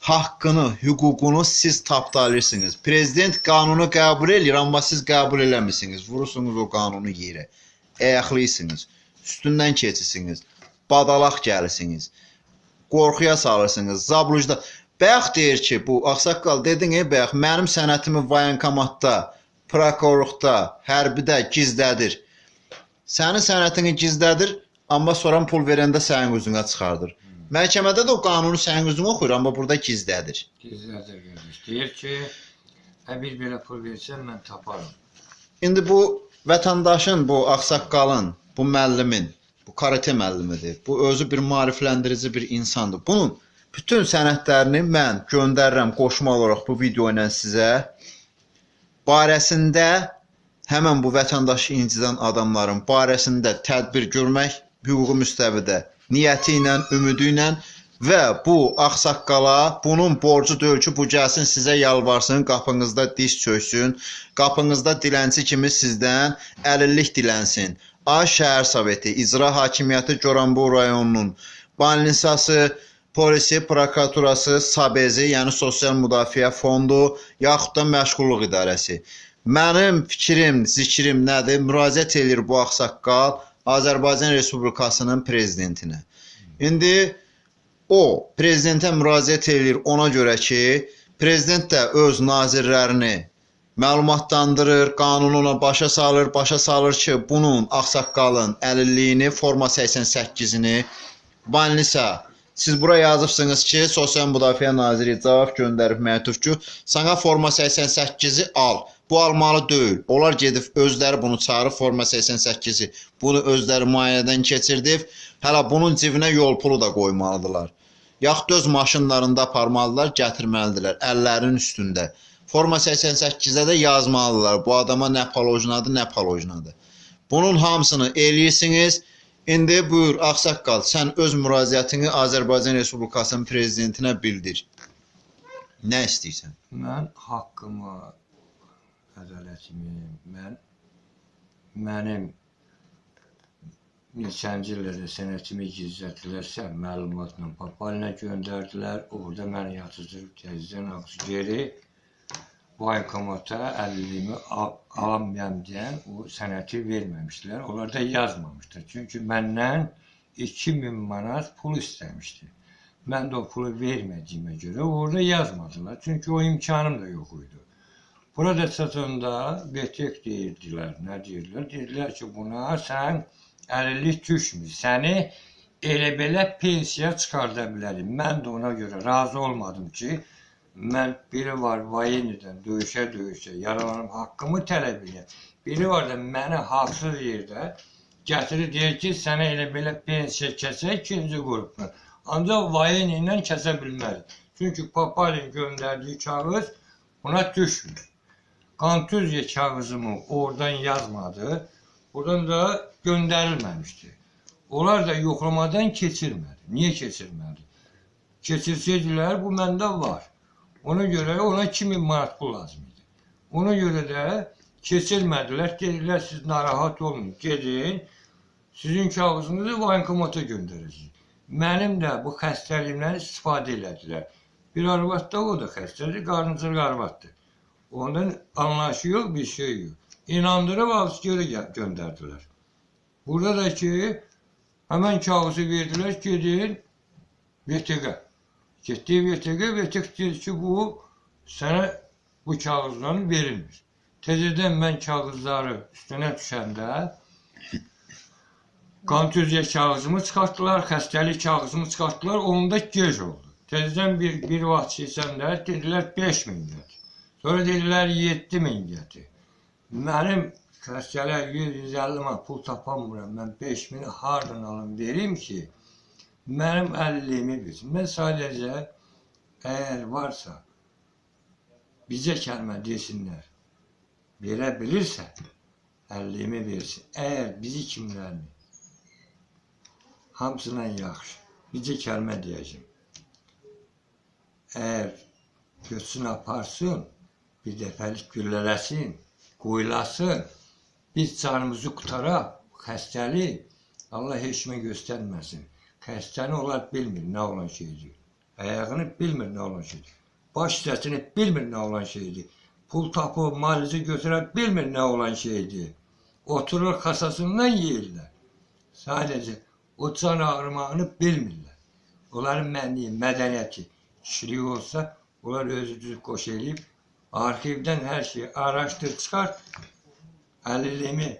haqqını, hüququnu siz tapdalırsınız. Prezident qanunu qəbul eləyir, amma siz qəbul eləmirsiniz. Vurursunuz o qanunu yerə. Ayaqlıyırsınız. Üstündən keçirsiniz. Badalaq gəlirsiniz. Qorxuya salırsınız. Zablujda Bayaq deyir ki, bu ağsaqqal dedin, ey bayaq mənim sənətimi vayankomatda, prokurorluqda, hərbidə gizlədir. Sənin sənətini gizlədir, amma sonra pul verəndə sənin üzünə çıxardır. Məhkəmədə də o qanunu sənin üzünə oxuyur, amma burada gizlədir. Gizlədir qardaş. Deyir ki, hə bir belə pul versən mən taparım. İndi bu vətəndaşın, bu ağsaqqalın, bu müəllimin, bu karate müəllimidir. Bu özü bir maarifləndirici bir insandır. Bunun bütün sənədlərini mən göndərirəm qoşma olaraq bu video ilə sizə. Barəsində həmin bu vətəndaşı incidən adamların barəsində tədbir görmək hüquqi müstəvidə niyyəti ilə, ümidi ilə və bu ağsaqqala bunun borcu deyil ki, bu gəlsin sizə yalvarsın, qapınızda diz çöksün, qapınızda dilənçi kimi sizdən əlillik dilənsin. Ay şəhər soveti, icra hakimiyyəti Goranboy rayonunun balnisası, polisi, prokuraturası, SABEZi, yəni Sosial Müdafiə Fondu, yaxud da məşğulluq idarəsi. Mənim fikrim, zikrim nədir? Müraciət eləyir bu ağsaqqal Azərbaycan Respublikasının prezidentinə. İndi o prezidentə müraciət eləyir ona görə ki, prezident də öz nazirlərini məlumatlandırır, qanunu ona başa salır, başa salır ki, bunun ağsaqqalın əlilliyini, forma 88-ini Banlisa Siz bura yazıbsınız ki, Sosial Müdafiə Naziri cavab göndərib məktub ki, sənə forma 88-i al. Bu almalı deyil. Onlar gedib özləri bunu çağırıb forma 88-i. Bunu özləri müayinədən keçirdib. Hələ bunun cibinə yol pulu da qoymalıdılar. Yaxud öz maşınlarında aparmalıdılar, gətirməlidirlər əllərinin üstündə. Forma 88-də də yazmalıdılar. Bu adama nə palojnadır, nə palojnadır. Bunun hamısını eləyirsiniz. İndi buyur ağsaqqal, sən öz müraciətini Azərbaycan Respublikasının prezidentinə bildir. Nə istəyirsən? Mən haqqımı, ədalətimi, mən mənim neçənci illərdə sənətimi gizlətdilərsə, məlumatla papalinə göndərdilər. Orada məni yatıcıb təzədən ağzı geri bankomata əliliyimi al alamayam deyən o sənəti verməmişdilər. Onlar da yazmamışdır. Çünki məndən 2000 manat pul istəmişdi. Mən də o pulu vermədiyimə görə orada yazmadılar. Çünki o imkanım da yox idi. Burada çatanda betek deyirdilər. Nə deyirdilər? Dedilər ki, buna sən əlillik düşmür. Səni elə belə pensiya çıxarda bilərim. Mən də ona görə razı olmadım ki, Mən biri var Vayenidən döyüşə-döyüşə yaralanıb haqqımı tələb edirəm. Biri var da məni haqsız yerdə gətirir deyir ki, sənə elə belə pensiya kəsək ikinci qrupdan. Ancaq Vayeni ilə kəsə bilməz. Çünki Papalin göndərdiyi kağız buna düşmür. Kontüziya kağızımı oradan yazmadı. Buradan da göndərilməmişdi. Onlar da yoxlamadan keçirmədi. Niyə keçirmədi? Keçirsəydilər bu məndə var. Ona görə ona 2000 manat pul lazım idi. Ona görə də keçirmədilər. Dedilər siz narahat olmayın. Gedin. Sizin kağızınızı bankomata göndərəcəyik. Mənim də bu xəstəliyimdən istifadə elədilər. Bir arvad da o da xəstədir, qarnıcıl arvaddır. Ondan anlayışı yox, bir şey yox. İnandırıb alıb geri gö- göndərdilər. Burada da ki, həmən kağızı verdilər, gedin VTQ. Getdi VTQ, VTQ dedi ki, bu sənə bu kağızların verilmir. Təzədən mən kağızları üstünə düşəndə kontüziya kağızımı çıxartdılar, xəstəlik kağızımı çıxartdılar, onda gec oldu. Təzədən bir, bir vaxt keçəndə dedilər 5000 gətir. Sonra dedilər 7000 gətir. Mənim xəstələr 150 manat pul tapamıram. Mən 5000-i hardan alım verim ki, mənim əlilliyimi bilsin. Mən sadəcə əgər varsa bizə kəlmə desinlər. Verə bilirsə əlilliyimi versin. Əgər bizi kimlərini hamısından yaxşı bizə kəlmə deyəcəm. Əgər götürsün aparsın, bir dəfəlik güllələsin, qoyulasın, biz canımızı qutaraq, xəstəlik Allah heç kimə göstərməsin. Xəstəni onlar bilmir nə olan şeydir. Ayağını bilmir nə olan şeydir. Baş hissəsini bilmir nə olan şeydir. Pul tapıb, malici götürə bilmir nə olan şeydir. Oturur kasasından yeyirlər. Sadəcə o can ağrımağını bilmirlər. Onların mənliyi, mədəniyyəti, kişiliyi olsa, onlar özü düz qoş eləyib, arxivdən hər şeyi araşdır, çıxar, əlilliyimi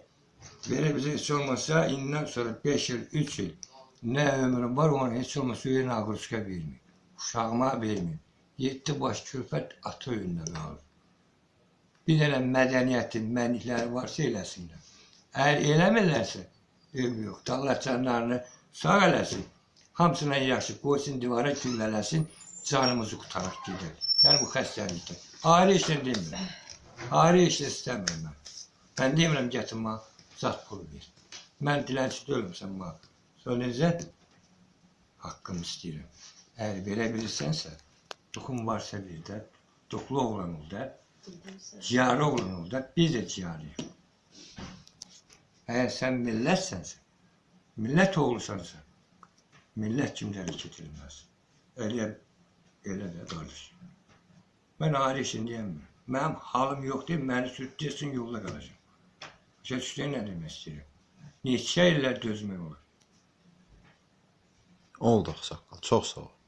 verib bizə heç olmasa, indən sonra 5 il, 3 il nə ömrüm var, onu heç olmasa üyə nağırışqa verməyim. Uşağıma verməyim. Yeddi baş körpət ata önündə qalır. Bir dənə mədəniyyətin, mənlikləri varsa eləsinlər. Əgər eləmirlərsə, eybi yoxdur. Allah canlarını sağ eləsin. Hamısına yaxşı qoysun divara güllələsin, canımızı qutaraq gedək. Yəni bu xəstəlikdə. Ayrı işlə demirəm. Ayrı işlə istəmirəm mən. Mən demirəm gətirmə, zat pul ver. Mən dilənçi deyiləm sən mənə. Necə? Haqqımı istəyirəm. Əgər belə bilirsənsə, duxum varsa bir də, duxlu oğlan ol da, ciyarı oğlan ol da, biz də ciyarıyıq. Əgər sən millətsənsə, millət oğlusansa, millət kimləri keçirilməz. Elə, elə də qardaş. Mən ayrı işin deyəmirəm. Mənim halım yox deyil, məni sürtləsin yolda qalacam. Başa düşdün nə demək istəyirəm? Neçə illər dözmək olar? Oldu ağsaqqal. Çox sağ ol.